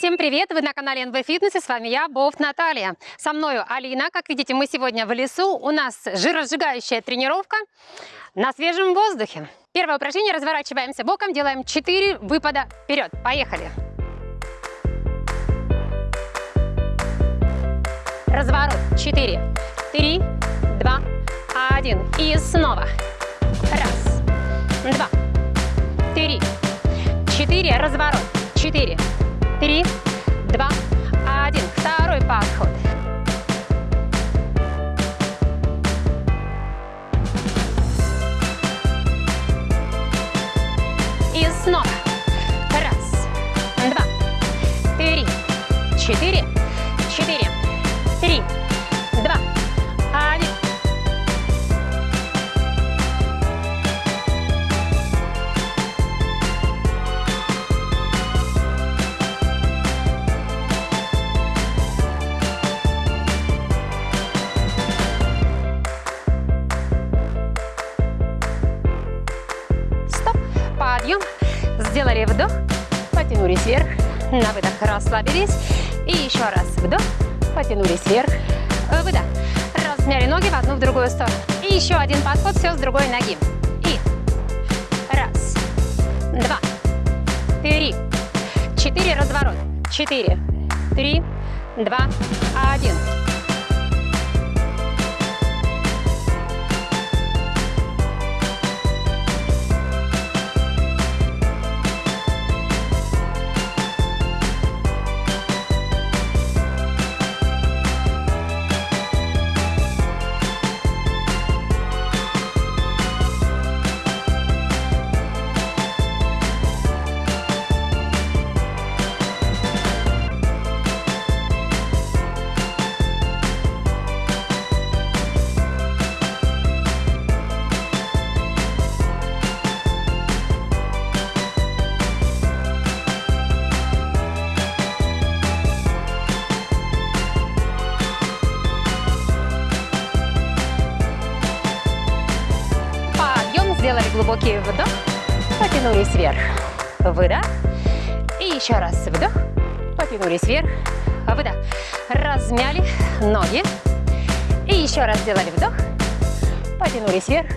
Всем привет! Вы на канале НБ Фитнес и с вами я, Бофт Наталья. Со мною Алина. Как видите, мы сегодня в лесу. У нас жиросжигающая тренировка на свежем воздухе. Первое упражнение. Разворачиваемся боком, делаем 4 выпада вперед. Поехали! Разворот. 4, 3, 2, 1. И снова. Раз, два, три, четыре. Разворот. Четыре, три, два, один. Второй подход. И снова. Раз, два, три, четыре, Подъем. Сделали вдох. Потянулись вверх. На выдох расслабились. И еще раз вдох. Потянулись вверх. Выдох. Размяли ноги в одну, в другую сторону. И еще один подход. Все с другой ноги. И раз, два, три, четыре. Разворот. Четыре, три, два, один. Глубокий вдох, потянулись вверх, выдох, и еще раз вдох, потянулись вверх, выдох, размяли ноги, и еще раз сделали вдох, потянулись вверх,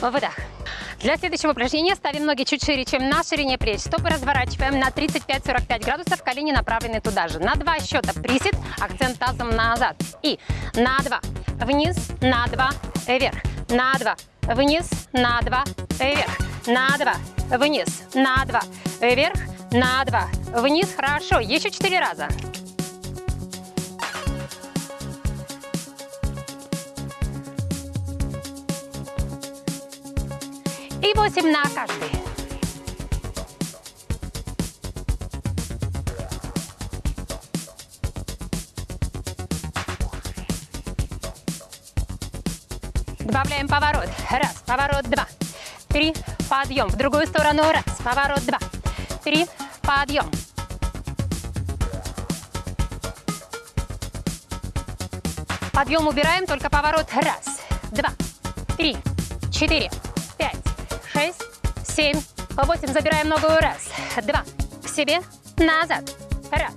выдох. Для следующего упражнения ставим ноги чуть шире, чем на ширине плеч. Стопы разворачиваем на 35-45 градусов, колени направлены туда же. На два счета присед, акцент тазом назад. И на два вниз, на два вверх, на два вниз, на два вверх, на два вниз, на два вверх, на два вниз. Хорошо, еще четыре раза. И 8 на каждый. Добавляем поворот. Раз, поворот, два. Три, подъем. В другую сторону. Раз, поворот, два. Три, подъем. Подъем убираем, только поворот. Раз, два, три, четыре, пять, шесть, семь, восемь. Забираем ногу. Раз, два, к себе, назад. Раз,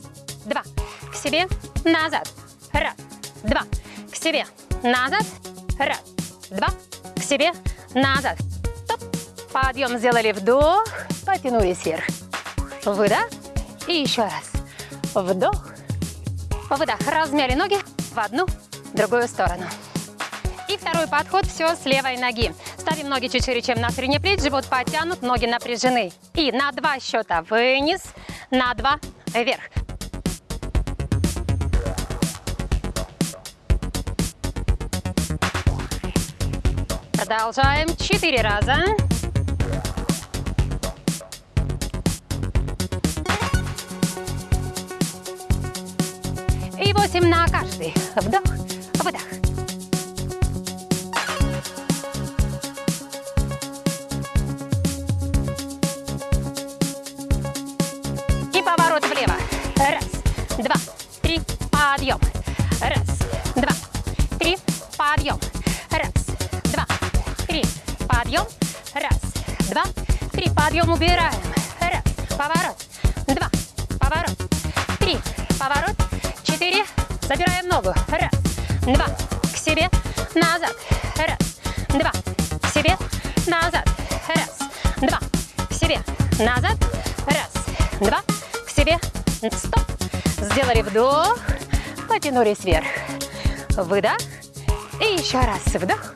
два, к себе, назад. Раз, два, к себе, назад. Раз, два, к себе, назад. Стоп. Подъем сделали вдох, потянулись вверх. Выдох. И еще раз. Вдох. Выдох. Размяли ноги в одну, другую сторону. И второй подход, все с левой ноги. Ставим ноги чуть шире, чем на ширине плеч, живот подтянут, ноги напряжены. И на два счета вниз, на два вверх. Продолжаем. Четыре раза. И восемь на каждый. Вдох, выдох. Подъем убираем. Раз, поворот, два, поворот, три, поворот, четыре, забираем ногу, раз, два, к себе, назад, раз, два, к себе, назад, раз, два, к себе, назад, раз, два, к себе, стоп. Сделали вдох, потянулись вверх, выдох, и еще раз вдох,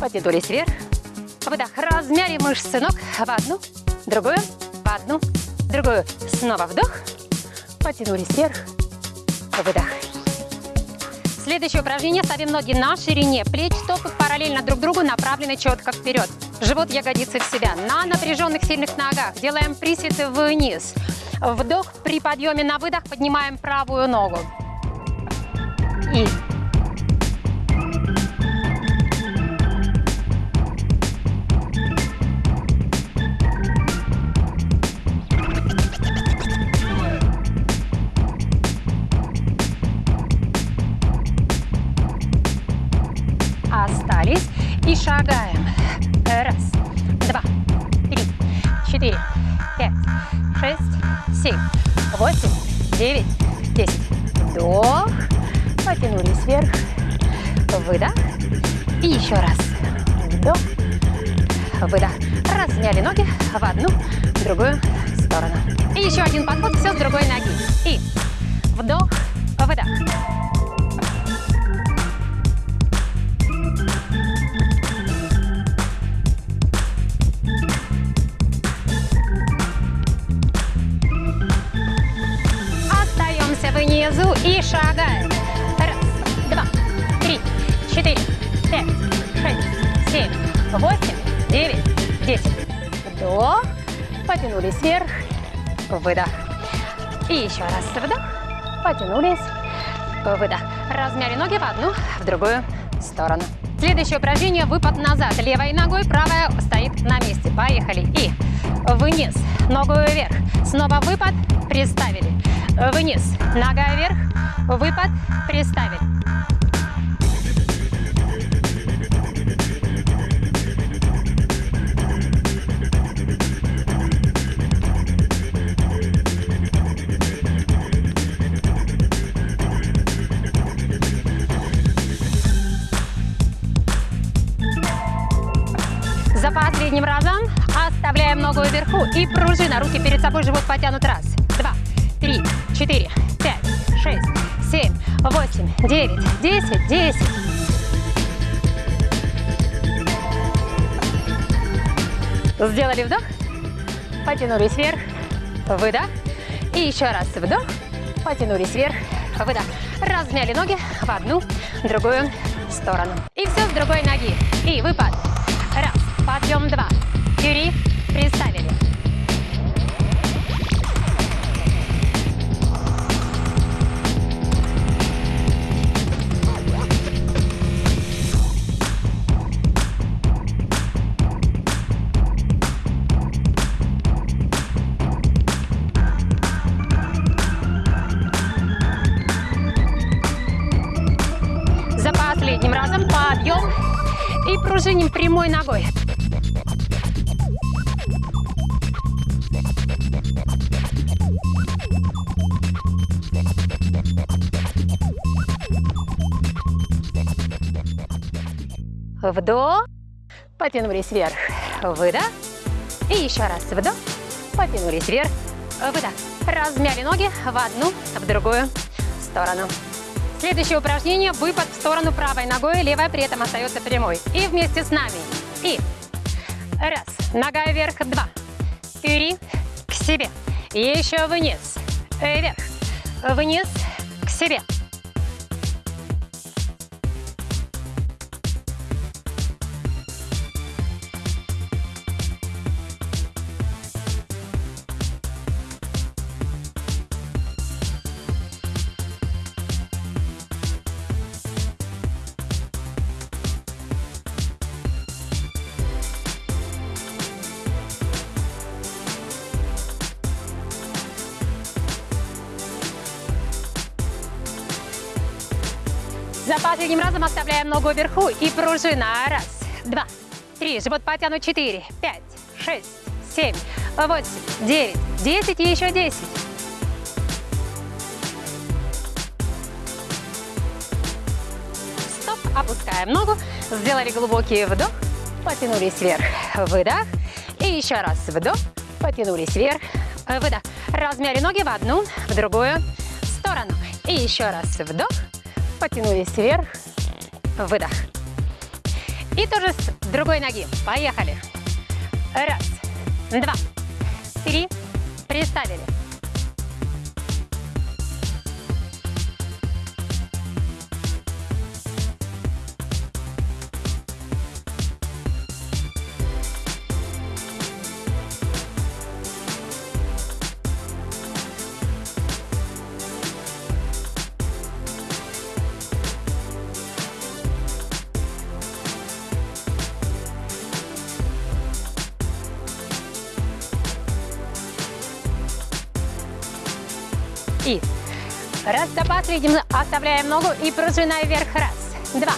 потянулись вверх, выдох. Размяли мышцы ног в одну, другую, в одну, другую. Снова вдох, потянулись вверх, выдох. Следующее упражнение. Ставим ноги на ширине плеч, стопы параллельно друг другу, направлены четко вперед. Живот, ягодицы в себя. На напряженных сильных ногах делаем присеты вниз. Вдох при подъеме на выдох поднимаем правую ногу. И пять, шесть, семь, восемь, девять, десять. Вдох. Потянулись вверх. Выдох. И еще раз. Вдох. Выдох. Размяли ноги в одну, в другую сторону. И еще один подход, все с другой ноги. И вдох, выдох. И шагаем. Раз, два, три, четыре, пять, шесть, семь, восемь, девять, десять. Вдох. Потянулись вверх. Выдох. И еще раз вдох. Потянулись. Выдох. Размяли ноги в одну, в другую сторону. Следующее упражнение – выпад назад. Левой ногой, правая стоит на месте. Поехали. И вниз, ногу вверх. Снова выпад, приставили вниз, нога вверх, выпад, приставили. Последним разом оставляем ногу вверху и пружина. Руки перед собой, живот потянут. Раз, два, три, четыре, пять, шесть, семь, восемь, девять, десять, десять. Сделали вдох, потянулись вверх, выдох. И еще раз вдох, потянулись вверх, выдох. Размяли ноги в одну, другую сторону. И все с другой ноги. И выпад. Подъем два, три, приставили. пружиним прямой ногой. Вдох, потянулись вверх, выдох. И еще раз вдох, потянулись вверх, выдох. Размяли ноги в одну, в другую сторону. Следующее упражнение – выпад в сторону правой ногой, левая при этом остается прямой. И вместе с нами. И раз, нога вверх, два, три, к себе. Еще вниз, вверх, вниз, к себе. За последним разом оставляем ногу вверху и пружина. Раз, два, три, живот потянуть, четыре, пять, шесть, семь, восемь, девять, десять и еще десять. Стоп, опускаем ногу, сделали глубокий вдох, потянулись вверх, выдох. И еще раз вдох, потянулись вверх, выдох. Размяли ноги в одну, в другую сторону. И еще раз вдох, потянулись вверх, выдох. И тоже с другой ноги. Поехали. Раз, два, три, приставили. И раз запас видим, оставляем ногу и пружина вверх. Раз, два,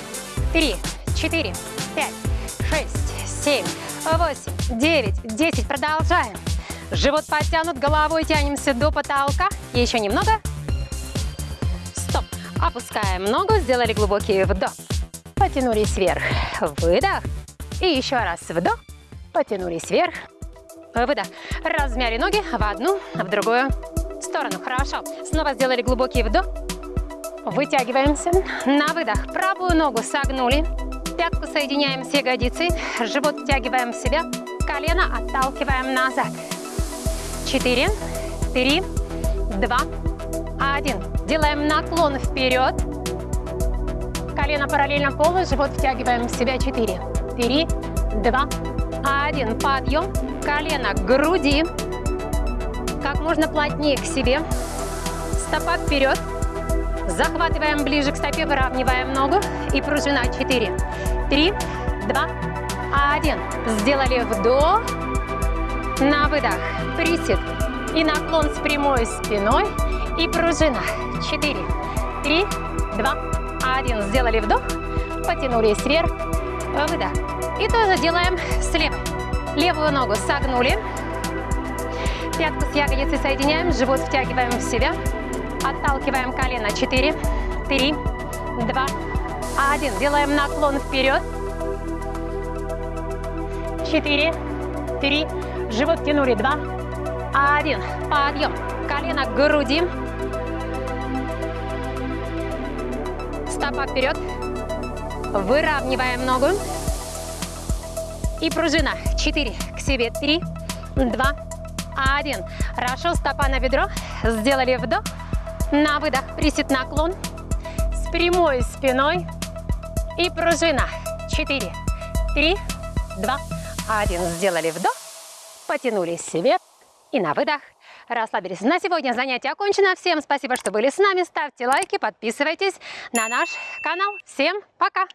три, четыре, пять, шесть, семь, восемь, девять, десять. Продолжаем. Живот подтянут, головой тянемся до потолка. Еще немного. Стоп. Опускаем ногу, сделали глубокий вдох. Потянулись вверх. Выдох. И еще раз вдох. Потянулись вверх. Выдох. Размяли ноги в одну, в другую сторону. Хорошо. Снова сделали глубокий вдох. Вытягиваемся. На выдох. Правую ногу согнули. Пятку соединяем с ягодицей. Живот втягиваем в себя. Колено отталкиваем назад. Четыре, три, два, один. Делаем наклон вперед. Колено параллельно полу. Живот втягиваем в себя. Четыре, три, два, один. Подъем. Колено к груди как можно плотнее к себе. Стопа вперед. Захватываем ближе к стопе, выравниваем ногу. И пружина 4, 3, 2, 1. Сделали вдох. На выдох. Присед. И наклон с прямой спиной. И пружина. 4, 3, 2, 1. Сделали вдох. Потянулись вверх. Выдох. И тоже делаем слева. Левую ногу согнули. Пятку с ягодицей соединяем, живот втягиваем в себя. Отталкиваем колено. 4, 3, 2, 1. Делаем наклон вперед. 4, 3, живот тянули. 2, 1. Подъем. Колено к груди. Стопа вперед. Выравниваем ногу. И пружина. 4, к себе. 3, 2, один. Хорошо, стопа на бедро. Сделали вдох. На выдох присед наклон. С прямой спиной. И пружина. Четыре, три, два, один. Сделали вдох. Потянулись себе. И на выдох. Расслабились. На сегодня занятие окончено. Всем спасибо, что были с нами. Ставьте лайки, подписывайтесь на наш канал. Всем пока!